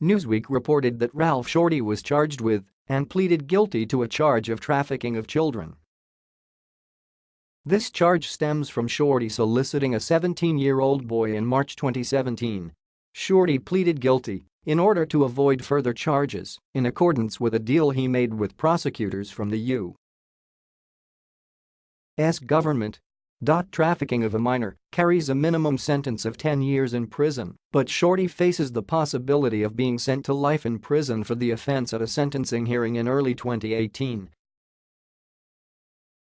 Newsweek reported that Ralph Shortey was charged with and pleaded guilty to a charge of trafficking of children. This charge stems from Shortey soliciting a 17-year-old boy in March 2017. Shortey pleaded guilty in order to avoid further charges in accordance with a deal he made with prosecutors from the U.S. government Trafficking of a minor carries a minimum sentence of 10 years in prison, but Shortey faces the possibility of being sent to life in prison for the offense at a sentencing hearing in early 2018.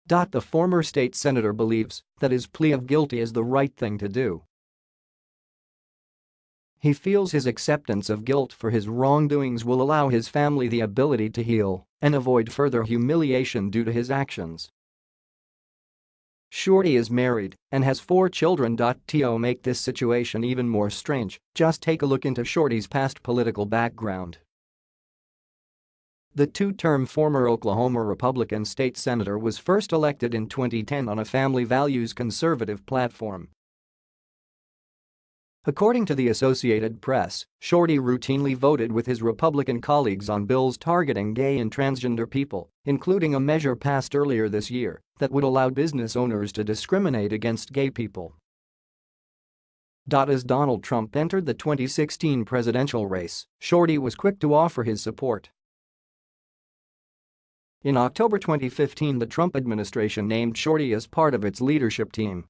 The former state senator believes that his plea of guilty is the right thing to do. He feels his acceptance of guilt for his wrongdoings will allow his family the ability to heal and avoid further humiliation due to his actions. Shortey is married and has four children. To make this situation even more strange, just take a look into Shortey's past political background. The two-term former Oklahoma Republican state senator was first elected in 2010 on a family values conservative platform According to the Associated Press, Shortey routinely voted with his Republican colleagues on bills targeting gay and transgender people, including a measure passed earlier this year that would allow business owners to discriminate against gay people. As Donald Trump entered the 2016 presidential race, Shortey was quick to offer his support. In October 2015 the Trump administration named Shortey as part of its leadership team